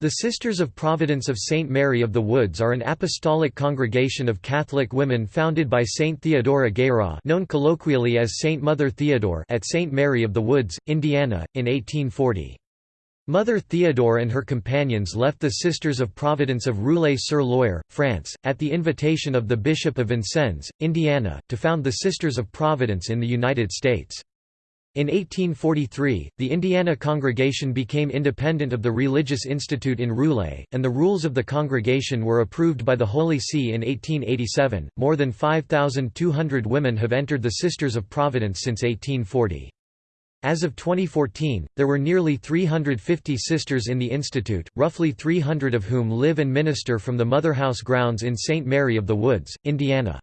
The Sisters of Providence of St. Mary of the Woods are an apostolic congregation of Catholic women founded by Saint Theodora Guérin known colloquially as Saint Mother Theodore at St. Mary of the Woods, Indiana, in 1840. Mother Theodore and her companions left the Sisters of Providence of Ruillé-sur-Loir, France, at the invitation of the Bishop of Vincennes, Indiana, to found the Sisters of Providence in the United States. In 1843, the Indiana congregation became independent of the Religious Institute in Ruillé, and the rules of the congregation were approved by the Holy See in 1887. More than 5,200 women have entered the Sisters of Providence since 1840. As of 2014, there were nearly 350 sisters in the institute, roughly 300 of whom live and minister from the Motherhouse grounds in St. Mary of the Woods, Indiana.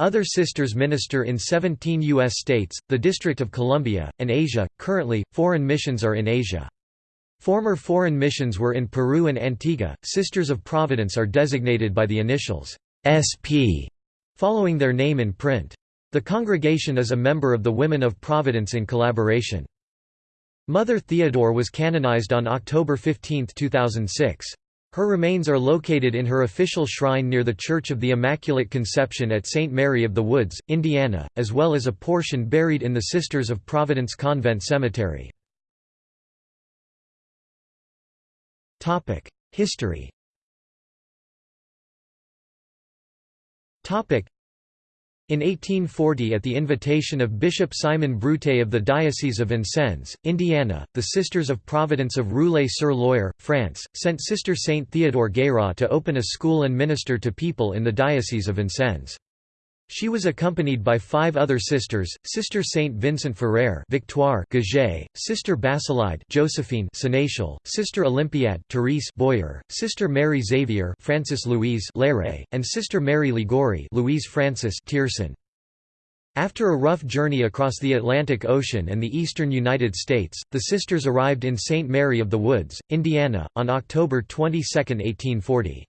Other sisters minister in 17 U.S. states, the District of Columbia, and Asia. Currently, foreign missions are in Asia. Former foreign missions were in Peru and Antigua. Sisters of Providence are designated by the initials SP following their name in print. The congregation is a member of the Women of Providence in Collaboration. Mother Theodore was canonized on October 15, 2006. Her remains are located in her official shrine near the Church of the Immaculate Conception at St. Mary of the Woods, Indiana, as well as a portion buried in the Sisters of Providence Convent Cemetery. History in 1840 at the invitation of Bishop Simon Bruté of the Diocese of Vincennes, Indiana, the Sisters of Providence of Ruillé-sur-Loir, France, sent Sister Saint Theodore Guérin to open a school and minister to people in the Diocese of Vincennes. She was accompanied by five other sisters, Sister Saint Vincent Ferrer Victoire Gaget, Sister Basilide Josephine Sénéchal, Sister Olympiade Therese Boyer, Sister Mary Xavier Francis Louise Léré, and Sister Mary Liguori Louise Francis Tiercin. After a rough journey across the Atlantic Ocean and the eastern United States, the sisters arrived in St. Mary of the Woods, Indiana, on October 22, 1840.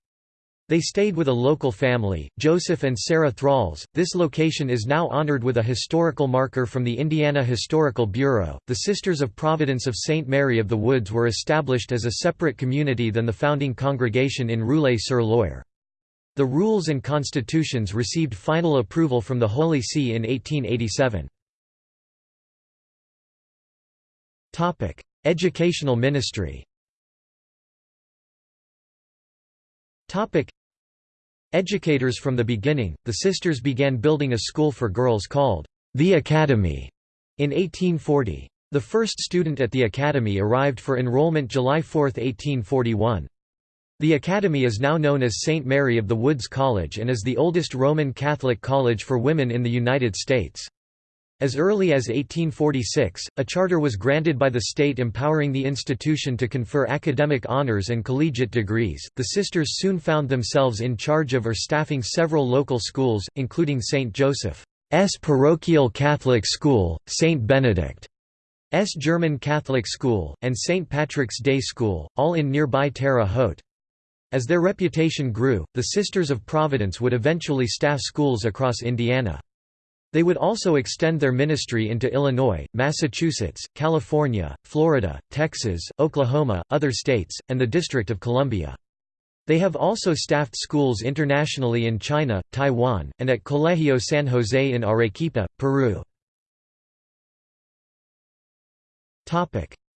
They stayed with a local family, Joseph and Sarah Thralls. This location is now honored with a historical marker from the Indiana Historical Bureau. The Sisters of Providence of St. Mary of the Woods were established as a separate community than the founding congregation in Ruillé-sur-Loir. The rules and constitutions received final approval from the Holy See in 1887. Educational ministry Educators from the beginning, the sisters began building a school for girls called the Academy in 1840. The first student at the Academy arrived for enrollment July 4, 1841. The Academy is now known as St. Mary of the Woods College and is the oldest Roman Catholic college for women in the United States. As early as 1846, a charter was granted by the state empowering the institution to confer academic honors and collegiate degrees. The sisters soon found themselves in charge of or staffing several local schools, including St. Joseph's Parochial Catholic School, St. Benedict's German Catholic School, and St. Patrick's Day School, all in nearby Terre Haute. As their reputation grew, the Sisters of Providence would eventually staff schools across Indiana. They would also extend their ministry into Illinois, Massachusetts, California, Florida, Texas, Oklahoma, other states, and the District of Columbia. They have also staffed schools internationally in China, Taiwan, and at Colegio San Jose in Arequipa, Peru.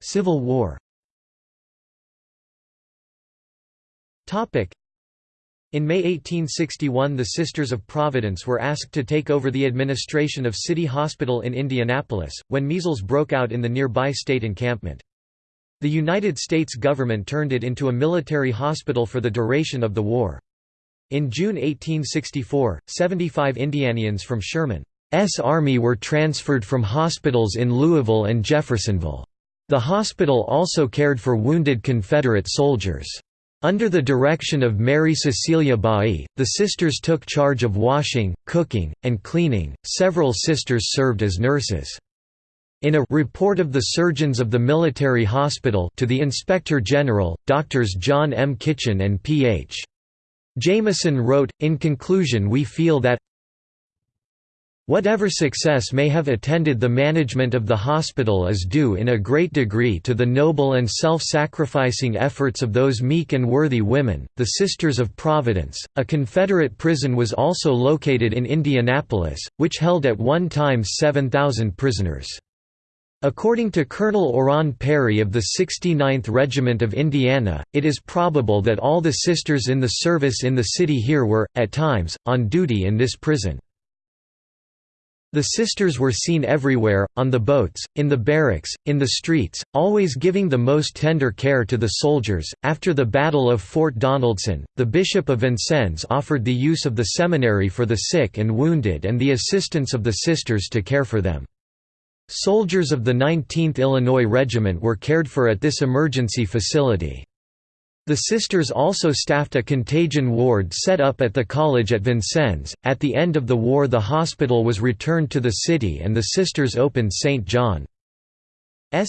Civil War in May 1861 the Sisters of Providence were asked to take over the administration of City Hospital in Indianapolis, when measles broke out in the nearby state encampment. The United States government turned it into a military hospital for the duration of the war. In June 1864, 75 Indianians from Sherman's army were transferred from hospitals in Louisville and Jeffersonville. The hospital also cared for wounded Confederate soldiers. Under the direction of Mary Cecilia Bailly, the sisters took charge of washing, cooking, and cleaning. Several sisters served as nurses. In a report of the surgeons of the military hospital to the Inspector General, Doctors John M. Kitchen and P.H. Jameson wrote, In conclusion we feel that Whatever success may have attended the management of the hospital is due in a great degree to the noble and self-sacrificing efforts of those meek and worthy women, the Sisters of Providence. A Confederate prison was also located in Indianapolis, which held at one time 7,000 prisoners. According to Colonel Oran Perry of the 69th Regiment of Indiana, it is probable that all the sisters in the service in the city here were, at times, on duty in this prison. The sisters were seen everywhere, on the boats, in the barracks, in the streets, always giving the most tender care to the soldiers. After the Battle of Fort Donelson, the Bishop of Vincennes offered the use of the seminary for the sick and wounded and the assistance of the sisters to care for them. Soldiers of the 19th Illinois Regiment were cared for at this emergency facility. The sisters also staffed a contagion ward set up at the college at Vincennes. At the end of the war, the hospital was returned to the city and the sisters opened St. John's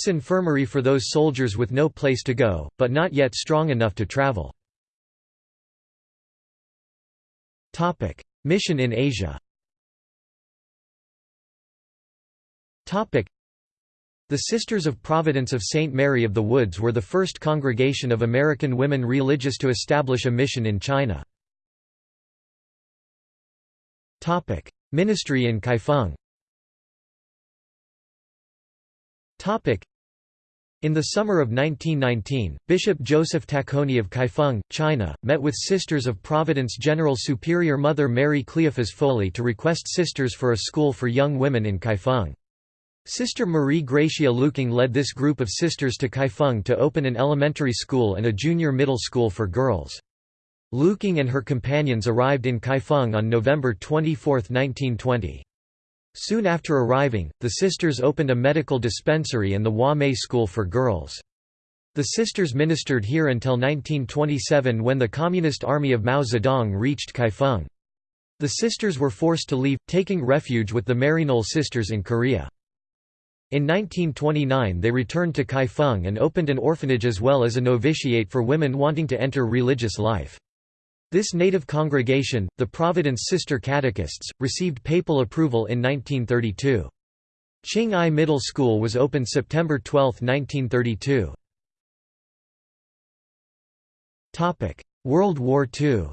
infirmary for those soldiers with no place to go, but not yet strong enough to travel. Mission in Asia the Sisters of Providence of St. Mary of the Woods were the first congregation of American women religious to establish a mission in China. Ministry in Kaifeng in the summer of 1919, Bishop Joseph Tacconi of Kaifeng, China, met with Sisters of Providence General Superior Mother Mary Cleophas Foley to request sisters for a school for young women in Kaifeng. Sister Marie Gracia Luking led this group of sisters to Kaifeng to open an elementary school and a junior middle school for girls. Luking and her companions arrived in Kaifeng on November 24, 1920. Soon after arriving, the sisters opened a medical dispensary and the Hua Mei School for girls. The sisters ministered here until 1927 when the Communist Army of Mao Zedong reached Kaifeng. The sisters were forced to leave, taking refuge with the Maryknoll sisters in Korea. In 1929 they returned to Kaifeng and opened an orphanage as well as a novitiate for women wanting to enter religious life. This native congregation, the Providence Sister Catechists, received papal approval in 1932. Ching Ai Middle School was opened September 12, 1932. World War II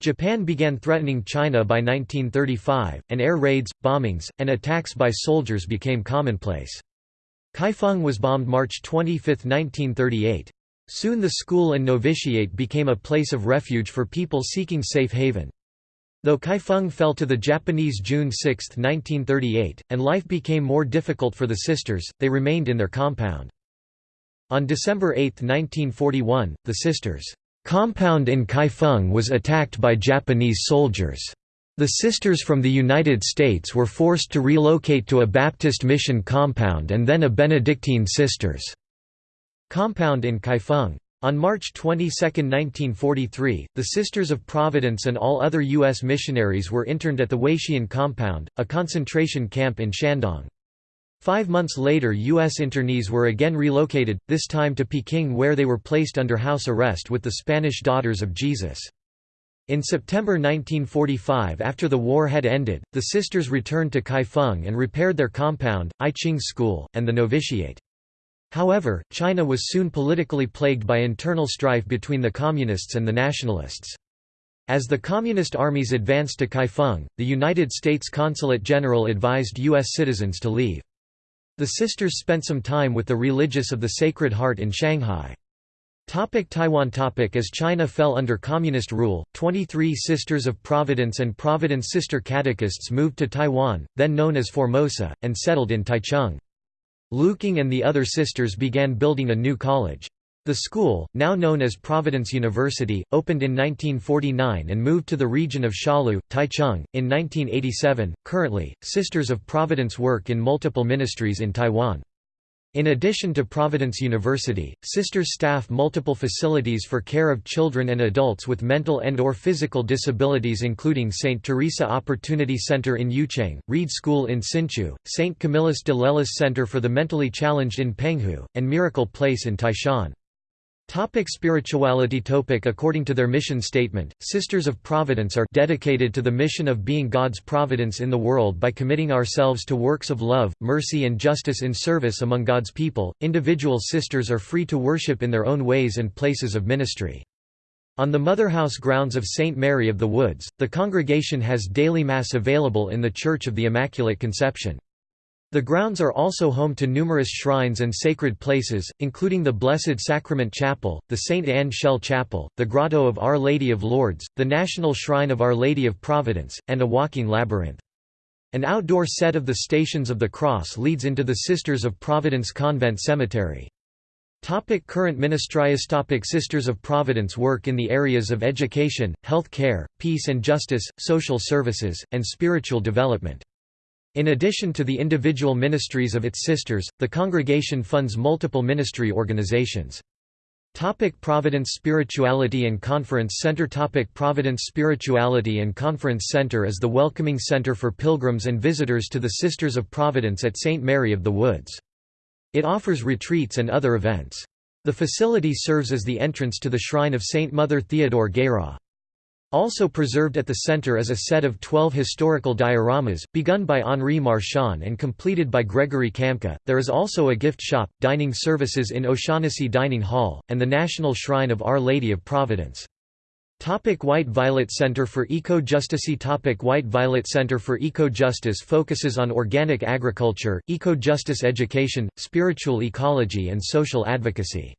Japan began threatening China by 1935, and air raids, bombings, and attacks by soldiers became commonplace. Kaifeng was bombed March 25, 1938. Soon the school and novitiate became a place of refuge for people seeking safe haven. Though Kaifeng fell to the Japanese June 6, 1938, and life became more difficult for the sisters, they remained in their compound. On December 8, 1941, the sisters' compound in Kaifeng was attacked by Japanese soldiers. The sisters from the United States were forced to relocate to a Baptist mission compound and then a Benedictine sisters' compound in Kaifeng. On March 22, 1943, the Sisters of Providence and all other U.S. missionaries were interned at the Weixian compound, a concentration camp in Shandong. Five months later U.S. internees were again relocated, this time to Peking where they were placed under house arrest with the Spanish Daughters of Jesus. In September 1945 after the war had ended, the sisters returned to Kaifeng and repaired their compound, I Ching School, and the novitiate. However, China was soon politically plagued by internal strife between the Communists and the Nationalists. As the Communist armies advanced to Kaifeng, the United States Consulate General advised U.S. citizens to leave. The sisters spent some time with the religious of the Sacred Heart in Shanghai. Topic Taiwan topic As China fell under communist rule, 23 Sisters of Providence and Providence Sister Catechists moved to Taiwan, then known as Formosa, and settled in Taichung. Luking and the other sisters began building a new college. The school, now known as Providence University, opened in 1949 and moved to the region of Shalu, Taichung, in 1987. Currently, Sisters of Providence work in multiple ministries in Taiwan. In addition to Providence University, sisters staff multiple facilities for care of children and adults with mental and or physical disabilities including St. Teresa Opportunity Center in Yucheng, Reed School in Hsinchu, St. Camillus de Lellis Center for the Mentally Challenged in Penghu, and Miracle Place in Taishan. Topic spirituality Topic According to their mission statement, Sisters of Providence are dedicated to the mission of being God's providence in the world by committing ourselves to works of love, mercy and justice in service among God's people. Individual sisters are free to worship in their own ways and places of ministry. On the Motherhouse grounds of St. Mary of the Woods, the congregation has daily Mass available in the Church of the Immaculate Conception. The grounds are also home to numerous shrines and sacred places, including the Blessed Sacrament Chapel, the St. Anne Shell Chapel, the Grotto of Our Lady of Lourdes, the National Shrine of Our Lady of Providence, and a walking labyrinth. An outdoor set of the Stations of the Cross leads into the Sisters of Providence Convent Cemetery. Topic current ministries Topic Sisters of Providence work in the areas of education, health care, peace and justice, social services, and spiritual development. In addition to the individual ministries of its sisters, the congregation funds multiple ministry organizations. Topic Providence Spirituality and Conference Center Topic Providence Spirituality and Conference Center is the welcoming center for pilgrims and visitors to the Sisters of Providence at St. Mary of the Woods. It offers retreats and other events. The facility serves as the entrance to the shrine of Saint Mother Theodore Guérin. Also preserved at the center is a set of 12 historical dioramas, begun by Henri Marchand and completed by Gregory Kamka. There is also a gift shop, dining services in O'Shaughnessy Dining Hall, and the National Shrine of Our Lady of Providence. Topic White Violet Center for Eco-Justice Topic White Violet Center for Eco-Justice focuses on organic agriculture, eco-justice education, spiritual ecology and social advocacy.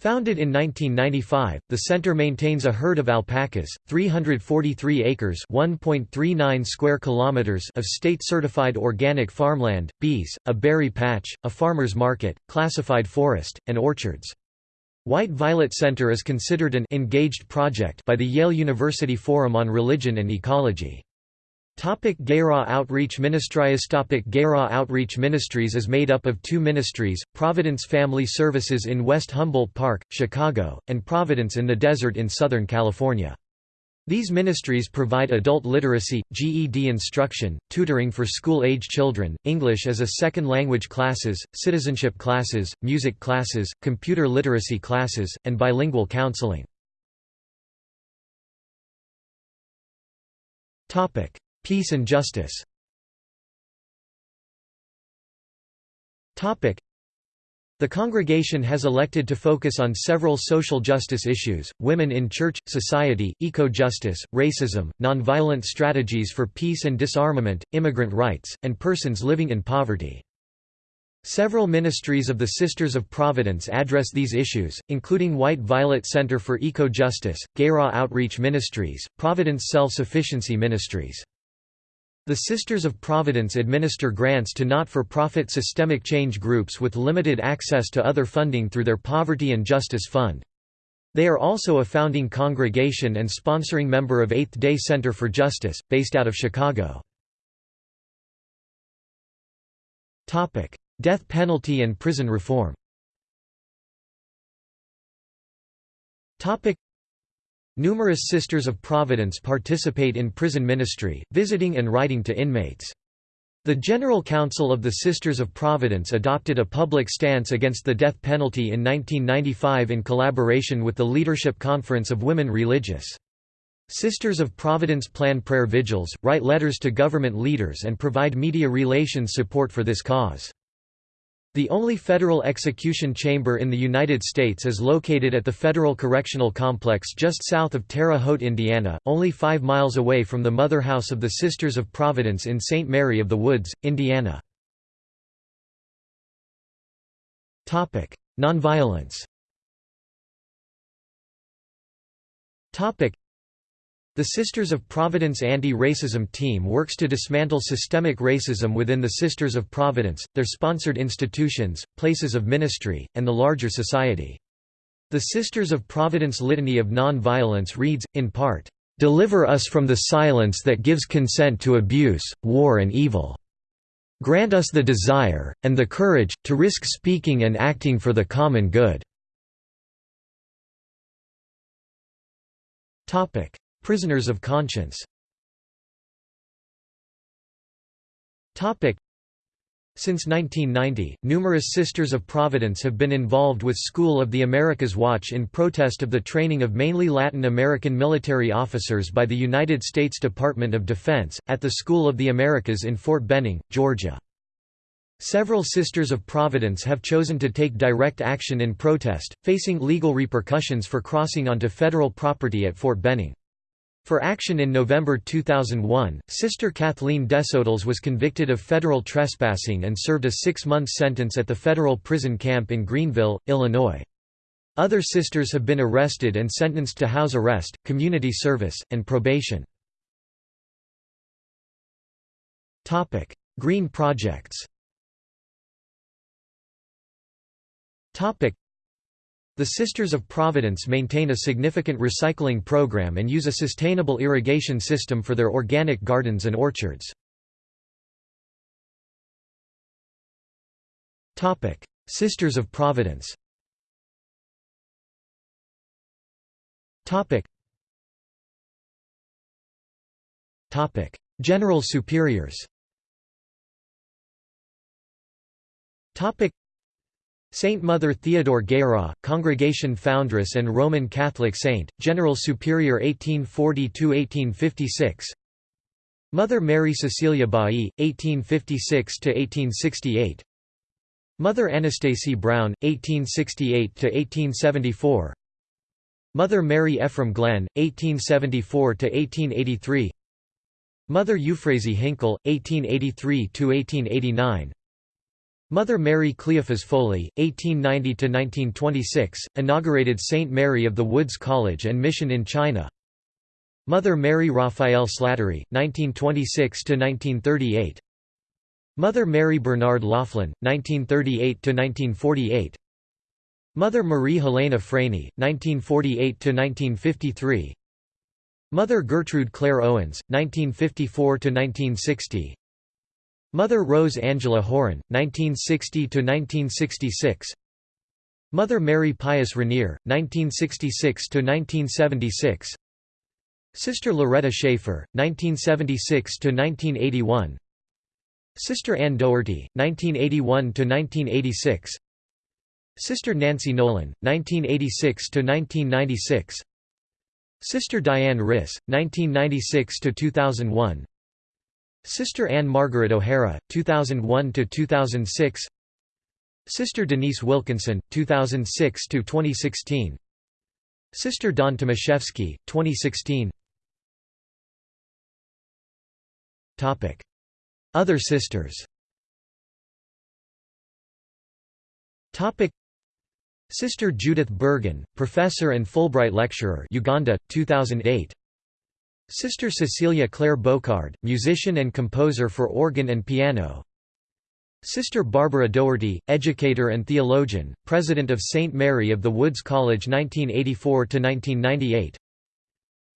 Founded in 1995, the center maintains a herd of alpacas, 343 acres (1.39 square kilometers) of state-certified organic farmland, bees, a berry patch, a farmer's market, classified forest, and orchards. White Violet Center is considered an engaged project by the Yale University Forum on Religion and Ecology. Topic Guérin Outreach Ministries Topic Guérin Outreach Ministries is made up of two ministries, Providence Family Services in West Humboldt Park, Chicago, and Providence in the Desert in Southern California. These ministries provide adult literacy, GED instruction, tutoring for school-age children, English as a second language classes, citizenship classes, music classes, computer literacy classes, and bilingual counseling. Peace and justice the congregation has elected to focus on several social justice issues, women in church, society, eco-justice, racism, nonviolent strategies for peace and disarmament, immigrant rights, and persons living in poverty. Several ministries of the Sisters of Providence address these issues, including White Violet Center for Eco-Justice, Guérin Outreach Ministries, Providence Self-Sufficiency Ministries. The Sisters of Providence administer grants to not-for-profit systemic change groups with limited access to other funding through their Poverty and Justice Fund. They are also a founding congregation and sponsoring member of Eighth Day Center for Justice, based out of Chicago. Death penalty and prison reform Numerous Sisters of Providence participate in prison ministry, visiting and writing to inmates. The General Council of the Sisters of Providence adopted a public stance against the death penalty in 1995 in collaboration with the Leadership Conference of Women Religious. Sisters of Providence plan prayer vigils, write letters to government leaders and provide media relations support for this cause. The only federal execution chamber in the United States is located at the Federal Correctional Complex just south of Terre Haute, Indiana, only five miles away from the Mother House of the Sisters of Providence in St. Mary of the Woods, Indiana. Nonviolence the Sisters of Providence anti-racism team works to dismantle systemic racism within the Sisters of Providence, their sponsored institutions, places of ministry, and the larger society. The Sisters of Providence Litany of Non-Violence reads, in part, "...deliver us from the silence that gives consent to abuse, war and evil. Grant us the desire, and the courage, to risk speaking and acting for the common good." Prisoners of conscience Since 1990, numerous Sisters of Providence have been involved with School of the Americas Watch in protest of the training of mainly Latin American military officers by the United States Department of Defense, at the School of the Americas in Fort Benning, Georgia. Several Sisters of Providence have chosen to take direct action in protest, facing legal repercussions for crossing onto federal property at Fort Benning. For action in November 2001, Sister Kathleen Desotels was convicted of federal trespassing and served a six-month sentence at the federal prison camp in Greenville, Illinois. Other sisters have been arrested and sentenced to house arrest, community service, and probation. Green projects the Sisters of Providence maintain a significant recycling program and use a sustainable irrigation system for their organic gardens and orchards. Sisters of Providence General Superiors Saint Mother Theodore Guérin, Congregation Foundress and Roman Catholic Saint, General Superior 1840–1856 Mother Mary Cecilia Bailly, 1856–1868 Mother Anastasie Brown, 1868–1874 Mother Mary Ephraim Glenn, 1874–1883 Mother Euphrasie Hinkle, 1883–1889 Mother Mary Cleophas Foley, 1890–1926, inaugurated St. Mary of the Woods College and Mission in China. Mother Mary Raphael Slattery, 1926–1938 Mother Mary Bernard Laughlin, 1938–1948 Mother Marie Helena Franie, 1948–1953 Mother Gertrude Claire Owens, 1954–1960 Mother Rose Angela Horan, 1960–1966 Mother Mary Pius Rainier, 1966–1976 Sister Loretta Schaefer, 1976–1981 Sister Ann Doherty, 1981–1986 Sister Nancy Nolan, 1986–1996 Sister Diane Riss, 1996–2001 Sister Anne Margaret O'Hara, 2001–2006 Sister Denise Wilkinson, 2006–2016 Sister Dawn Tomaszewski, 2016 Other sisters. Sister Judith Bergen, professor and Fulbright lecturer Uganda, 2008 Sister Cecilia Claire Bocard, musician and composer for organ and piano Sister Barbara Doherty, educator and theologian, president of St. Mary of the Woods College 1984–1998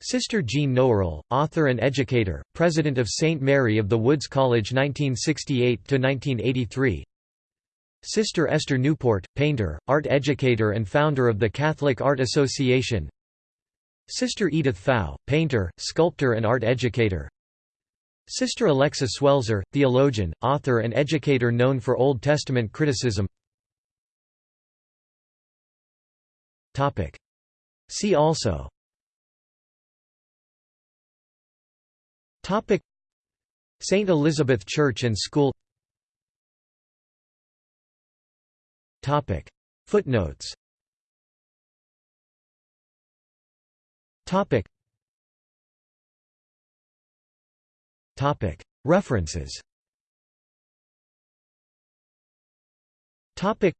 Sister Jean Knoerle, author and educator, president of St. Mary of the Woods College 1968–1983 Sister Esther Newport, painter, art educator and founder of the Catholic Art Association Sister Edith Pfau, painter, sculptor and art educator. Sister Alexa Suelzer, theologian, author and educator known for Old Testament criticism. See also. St. Elizabeth Church and School. Footnotes Topic. Topic. References. Topic.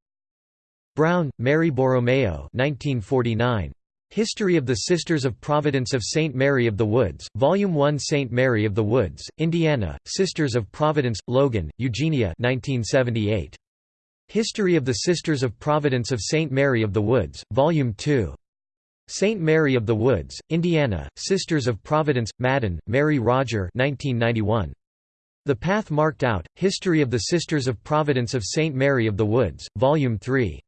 Brown, Mary Borromeo 1949. History of the Sisters of Providence of St. Mary of the Woods, Volume 1 St. Mary of the Woods, Indiana, Sisters of Providence, Logan, Eugenia 1978. History of the Sisters of Providence of St. Mary of the Woods, Volume 2. St. Mary of the Woods, Indiana, Sisters of Providence, Madden, Mary Roger 1991. The Path Marked Out, History of the Sisters of Providence of St. Mary of the Woods, Volume 3.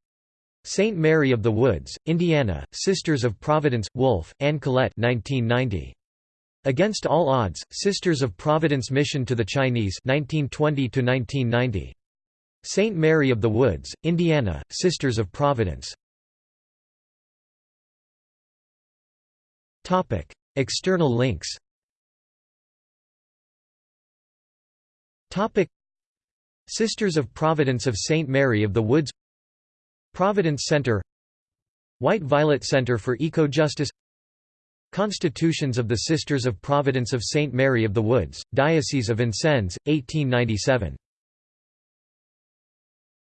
St. Mary of the Woods, Indiana, Sisters of Providence, Wolfe, Anne Collette 1990. Against All Odds, Sisters of Providence Mission to the Chinese 1920 -1990. St. Mary of the Woods, Indiana, Sisters of Providence External links. Topic: Sisters of Providence of St. Mary of the Woods. Providence Center. White Violet Center for Eco-Justice. Constitutions of the Sisters of Providence of St. Mary of the Woods, Diocese of Vincennes, 1897